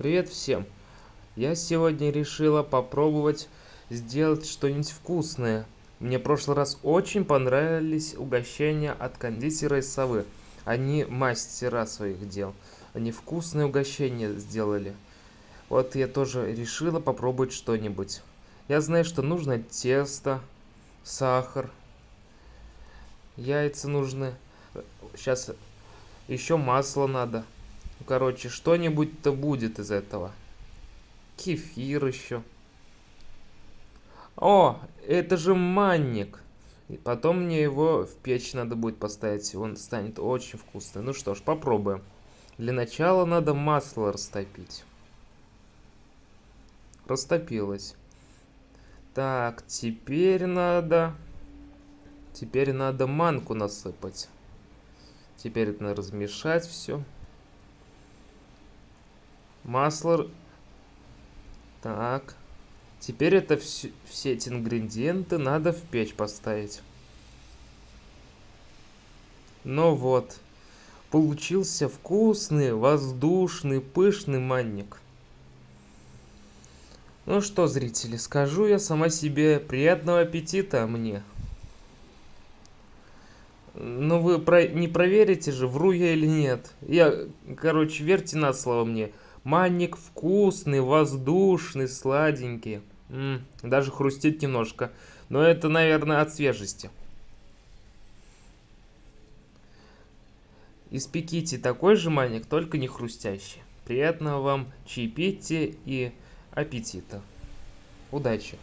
Привет всем! Я сегодня решила попробовать сделать что-нибудь вкусное. Мне в прошлый раз очень понравились угощения от кондитера из совы. Они мастера своих дел. Они вкусные угощения сделали. Вот я тоже решила попробовать что-нибудь. Я знаю, что нужно тесто, сахар, яйца нужны. Сейчас еще масло надо. Короче, что-нибудь-то будет из этого. Кефир еще. О, это же манник. И потом мне его в печь надо будет поставить. Он станет очень вкусный. Ну что ж, попробуем. Для начала надо масло растопить. Растопилось. Так, теперь надо... Теперь надо манку насыпать. Теперь это надо размешать все. Масло. Так. Теперь это все, эти ингредиенты надо в печь поставить. Ну вот. Получился вкусный, воздушный, пышный манник. Ну что, зрители, скажу я сама себе приятного аппетита мне. Ну вы про... не проверите же, вру я или нет. Я, короче, верьте на слово мне. Манник вкусный, воздушный, сладенький. Даже хрустит немножко. Но это, наверное, от свежести. Испеките такой же манник, только не хрустящий. Приятного вам чаепития и аппетита. Удачи!